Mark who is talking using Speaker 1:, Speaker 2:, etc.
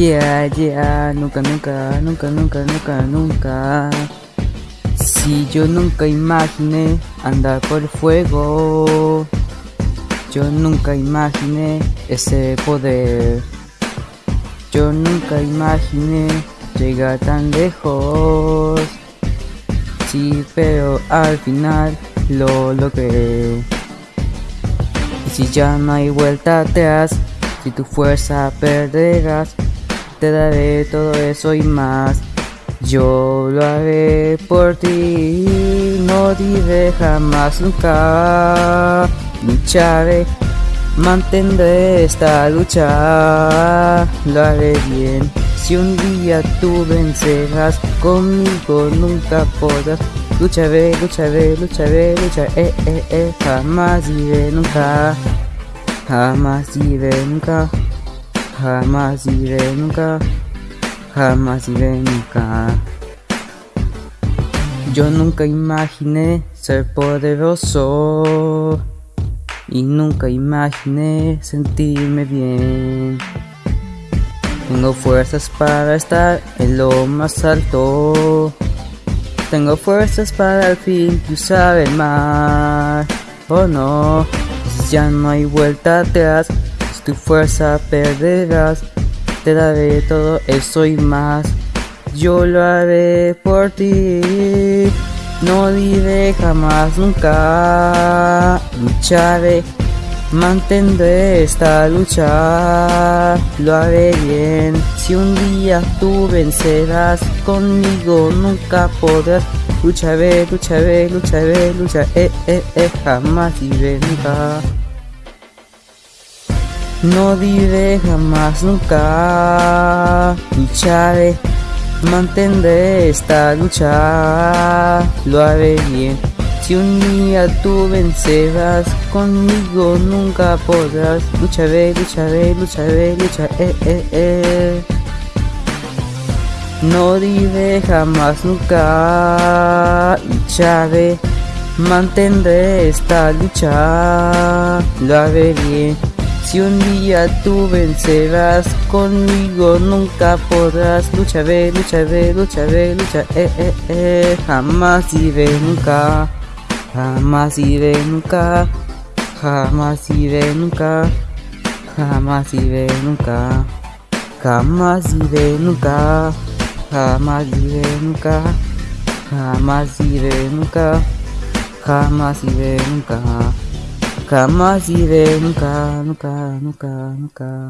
Speaker 1: Yeah, yeah, nunca, nunca, nunca, nunca, nunca, nunca. Si yo nunca imaginé andar por el fuego, yo nunca imaginé ese poder. Yo nunca imaginé llegar tan lejos. Sí, pero al final lo logré. Y si ya no hay vuelta atrás, si tu fuerza perderás, te daré todo eso y más. Yo lo haré por ti, no diré jamás nunca. Lucharé, mantendré esta lucha, lo haré bien. Si un día tú vencerás, conmigo nunca podrás. Lucharé, lucharé, lucharé, lucharé, eh, eh, eh, jamás diré nunca. Jamás diré nunca, jamás diré nunca, jamás diré nunca. Yo nunca imaginé ser poderoso y nunca imaginé sentirme bien. Tengo fuerzas para estar en lo más alto. Tengo fuerzas para al fin cruzar el mar. Oh no ya no hay vuelta atrás, tu fuerza perderás, te daré todo eso y más. Yo lo haré por ti, no diré jamás nunca. Lucharé, mantendré esta lucha, lo haré bien. Si un día tú vencerás conmigo, nunca podrás. Lucharé, lucharé, lucharé, lucharé, eh, eh, eh, jamás diré nunca. No diré jamás nunca, lucharé, mantendré esta lucha, lo haré bien. Si un día tú vencerás, conmigo nunca podrás. Lucharé, lucharé, lucharé, lucharé, eh, eh, eh. No diré jamás nunca, lucharé, mantendré esta lucha, lo haré bien. Si un día tú vencerás, conmigo nunca podrás. Lucharé, lucharé, lucharé, lucharé, eh, eh, eh. jamás iré nunca, jamás iré nunca, jamás iré nunca, jamás iré nunca, jamás iré nunca, jamás iré nunca, jamás iré nunca, jamás iré nunca. Jamás iré nunca, nunca, nunca, nunca.